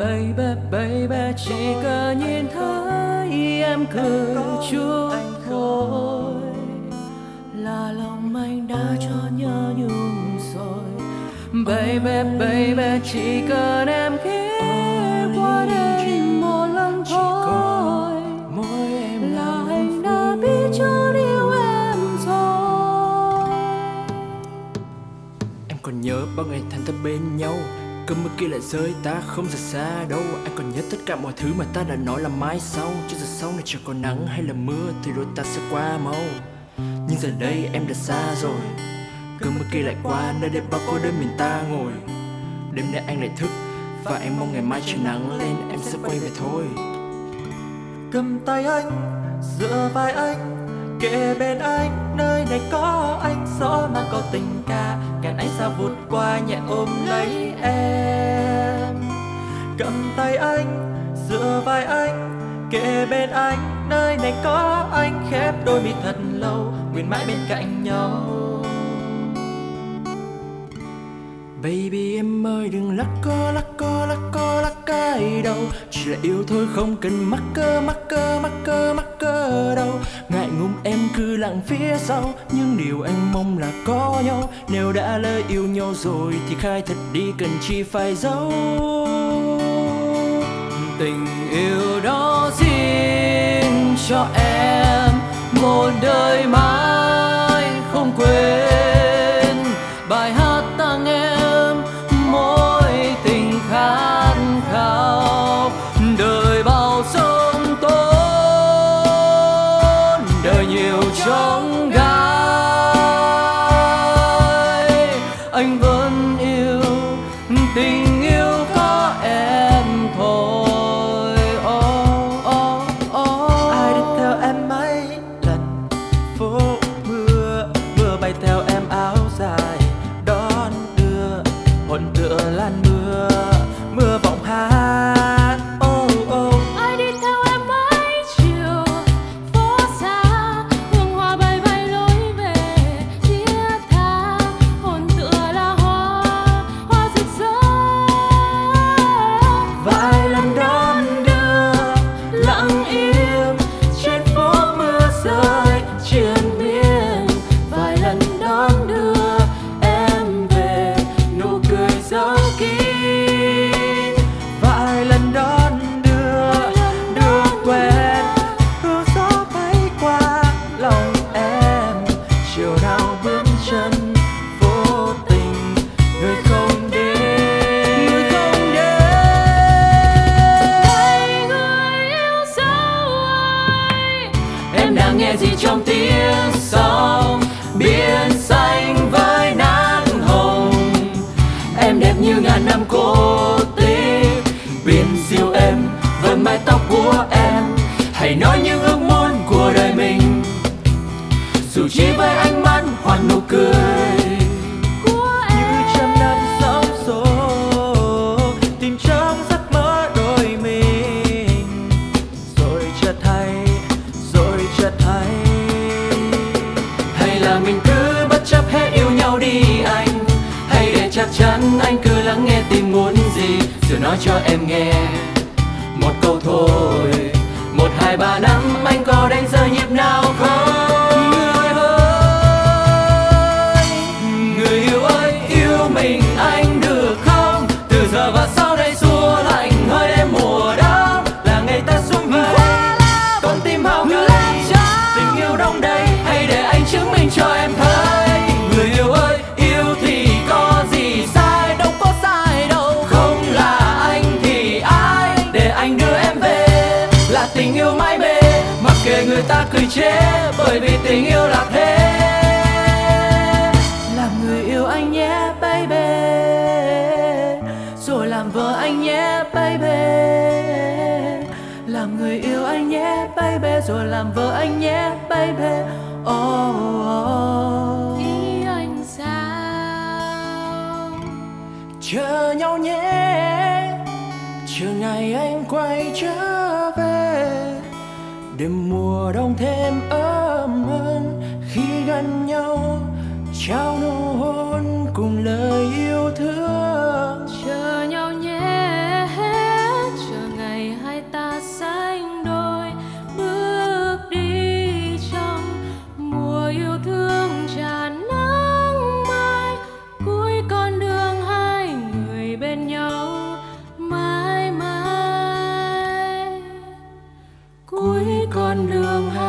Baby, baby, chỉ cần nhìn thấy em cười chút thôi Là lòng anh đã cho nhớ nhung rồi. Baby, baby, chỉ cần em ghé qua đây một lần thôi. Là anh đã biết cho yêu em rồi. Em còn nhớ bao ngày tháng ta bên nhau Cơn mưa kia lại rơi, ta không rời xa đâu. Anh còn nhớ tất cả mọi thứ mà ta đã nói là mai sau. Chứ giờ sau này chẳng còn nắng hay là mưa Thì rồi ta sẽ qua mau. Nhưng giờ đây em đã xa rồi. Cơn mưa kia lại qua, nơi đây bao cô đơn mình ta ngồi. Đêm nay anh lại thức Và em mong ngày mai trời nắng lên, em sẽ quay về thôi. Cầm tay anh giữa vai anh kề bên anh, nơi này có anh, gió mang có tình ca kèn anh sao vụt qua nhẹ ôm lấy em. Cầm tay anh, dựa vai anh kề bên anh, nơi này có anh, khép đôi mi thật lâu, nguyện mãi bên cạnh nhau. Baby, em ơi, đừng lắc co lắc co lắc co lắc cái đâu. Chỉ là yêu thôi, không cần mắc cơ mắc cơ mắc cơ mắc cơ đâu. Ngại ngùng em cứ lặng phía sau, Nhưng điều anh mong là có nhau. Nếu đã lỡ yêu nhau rồi thì khai thật đi, cần chi phải giấu Tình yêu đó xin cho em. Một đời mãi không quên. Vẫn yêu tình yêu có em thôi oh, oh, oh. ai đi theo em mấy lần phố mưa mưa bay theo em nghe gì trong tiếng sóng biển xanh với nắng hồng. Em đẹp như ngàn năm cô là mình cứ bất chấp hết yêu nhau đi anh. Hay để chắc chắn anh cứ lắng nghe tim muốn gì, rồi nói cho em nghe. Một câu thôi, một, hai, ba, năm. Ta cười chế bởi vì tình yêu là thế. Làm người yêu anh nhé baby. Rồi làm vợ anh nhé baby. Làm người yêu anh nhé baby. Rồi làm vợ anh nhé baby. Oh, oh. ý anh sao? Chờ nhau nhé. Chờ ngày anh quay trở đêm mùa đông thêm ấm hơn khi gần nhau, trao nụ hôn cùng lời yêu thương. Chờ nhau nhé, chờ ngày hai ta sánh đôi, bước đi trong mùa yêu thương tràn nắng mai. Cuối con đường hai người bên nhau, mãi mãi. Cuối con đường